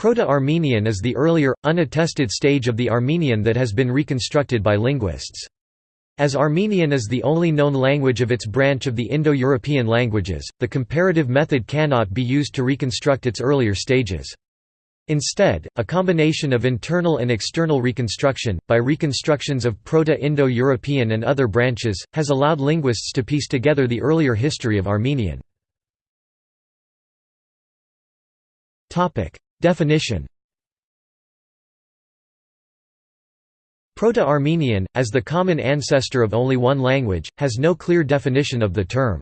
Proto-Armenian is the earlier, unattested stage of the Armenian that has been reconstructed by linguists. As Armenian is the only known language of its branch of the Indo-European languages, the comparative method cannot be used to reconstruct its earlier stages. Instead, a combination of internal and external reconstruction, by reconstructions of Proto-Indo-European and other branches, has allowed linguists to piece together the earlier history of Armenian. Definition Proto-Armenian, as the common ancestor of only one language, has no clear definition of the term.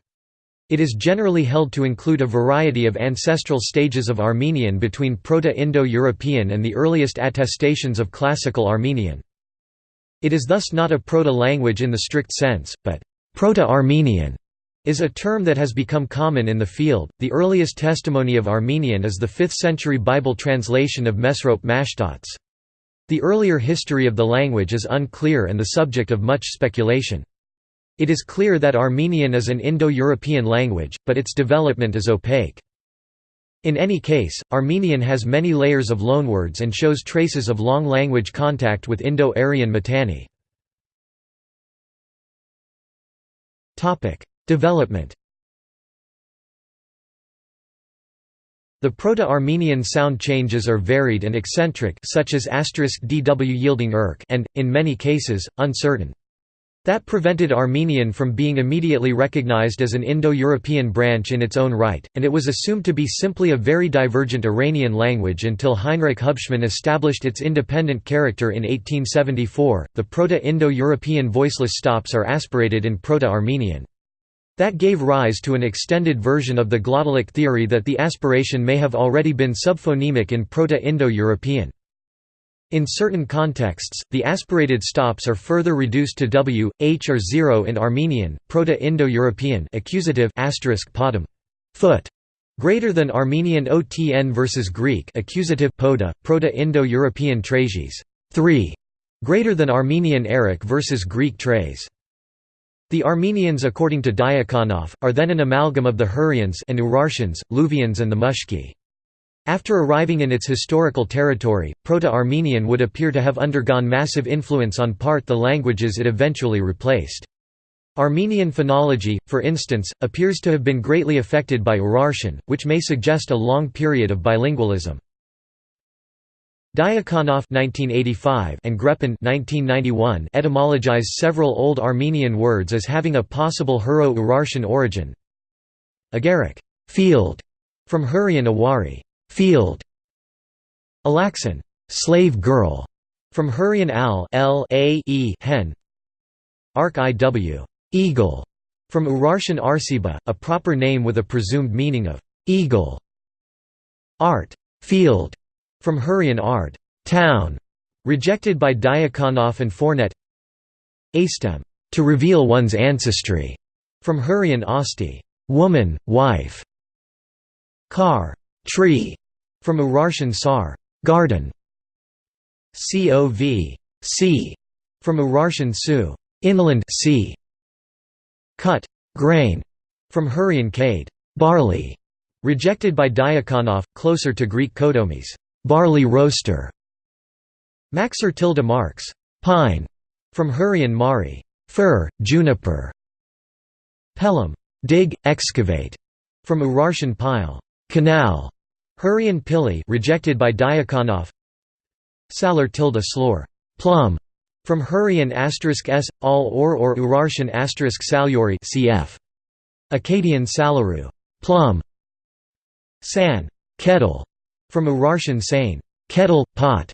It is generally held to include a variety of ancestral stages of Armenian between Proto-Indo-European and the earliest attestations of Classical Armenian. It is thus not a proto-language in the strict sense, but Proto-Armenian is a term that has become common in the field. The earliest testimony of Armenian is the 5th century Bible translation of Mesrop Mashtots. The earlier history of the language is unclear and the subject of much speculation. It is clear that Armenian is an Indo-European language, but its development is opaque. In any case, Armenian has many layers of loanwords and shows traces of long language contact with Indo-Aryan Mitanni. Development The Proto-Armenian sound changes are varied and eccentric such as dw yielding erk and, in many cases, uncertain. That prevented Armenian from being immediately recognized as an Indo-European branch in its own right, and it was assumed to be simply a very divergent Iranian language until Heinrich Hubschmann established its independent character in 1874. The Proto-Indo-European voiceless stops are aspirated in Proto-Armenian. That gave rise to an extended version of the glottalic theory that the aspiration may have already been subphonemic in Proto-Indo-European. In certain contexts, the aspirated stops are further reduced to w, h or 0 in Armenian, Proto-Indo-European accusative asterisk podum, foot, greater than Armenian otn versus Greek accusative poda, Proto-Indo-European trages, 3, greater than Armenian eric versus Greek trays. The Armenians according to Diakonoff, are then an amalgam of the Hurrians and Urartians, Luvians and the Mushki. After arriving in its historical territory, Proto-Armenian would appear to have undergone massive influence on part the languages it eventually replaced. Armenian phonology, for instance, appears to have been greatly affected by Urartian, which may suggest a long period of bilingualism. Diakonoff and Greppin etymologize several Old Armenian words as having a possible Hurro-Urartian origin. Agarak field", from Hurrian awari field". Alaxan slave girl", from Hurrian al l a e hen. Ark iw eagle", from Urartian arsiba, a proper name with a presumed meaning of eagle. Art field", from Hurrian Ard town", rejected by Diakonoff and Fournet Astem to reveal one's ancestry", from Hurrian Asti woman, wife", Kar tree", from Urartian Sar garden", Cov sea", from Urartian Su inland sea", cut grain", from Hurrian Kade barley", rejected by Diakonoff, closer to Greek kodomis barley roaster. Maxer tilde marks, pine, from Hurrian mari, fir, juniper. Pelham, dig, excavate, from Urartian pile, canal. Hurrian pili, rejected by Diakonoff. Salar tilde slor, plum, from Hurrian asterisk s, all or or Urartian asterisk salyori cf. Akkadian salaru, plum. San, kettle, from Urartian sain, kettle, pot.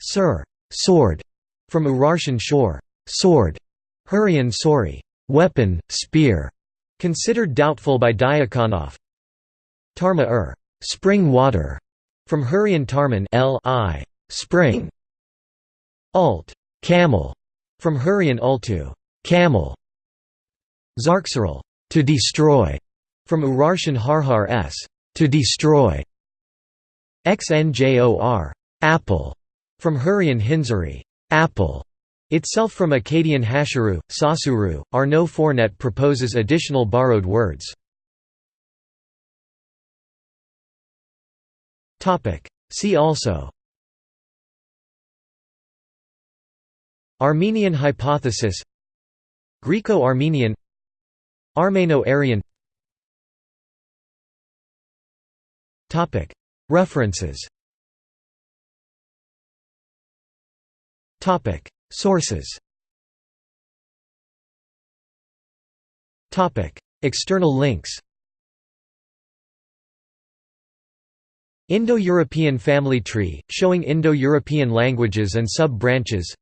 Sir, sword, from Urartian shore, sword. Hurrian sori, weapon, spear. Considered doubtful by Diakonoff. Tarma ur, spring water, from Hurrian tarman l i, spring. Alt, camel, from Hurrian ultu, camel. Zarksaral, to destroy, from Urartian harhar s, to destroy. XNJOR apple", from Hurrian Hinzari apple", itself from Akkadian Hashiru, Sasuru. Arnaud Fournet proposes additional borrowed words. See also. Armenian hypothesis. Greco-Armenian. Armeno-Aryan References. Sources. External links. Indo-European family tree, showing Indo-European languages and sub-branches.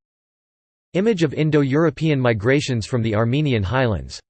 Image of Indo-European migrations from the Armenian highlands